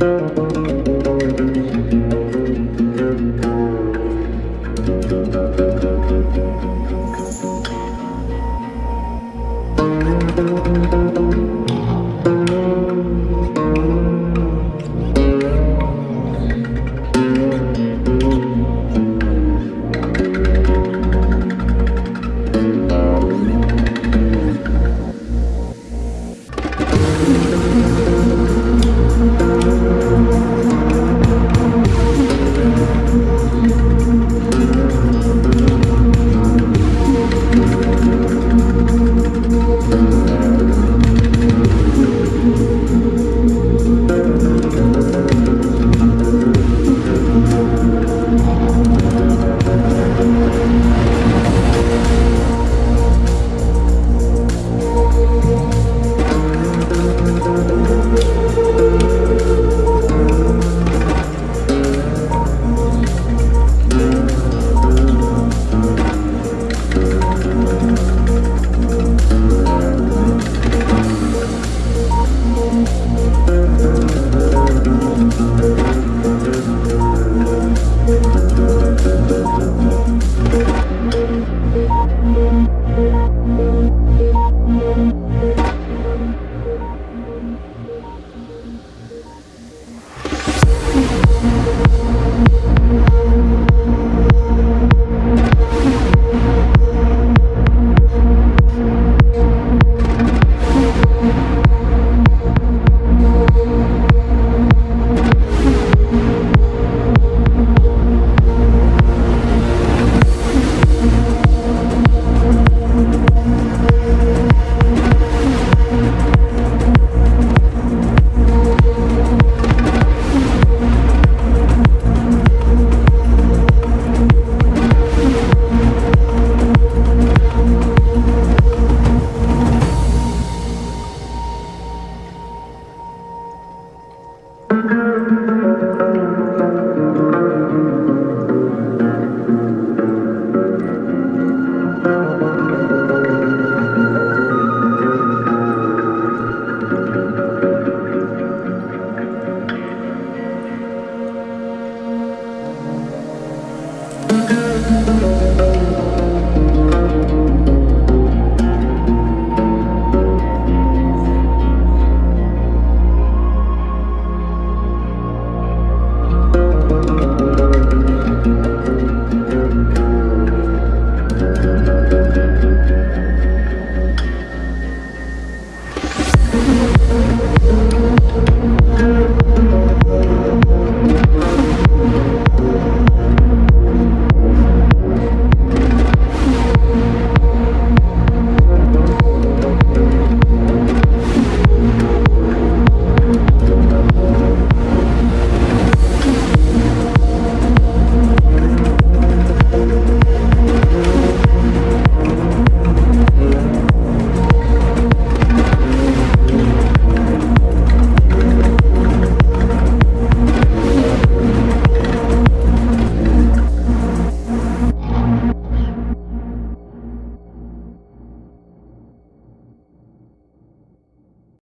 Música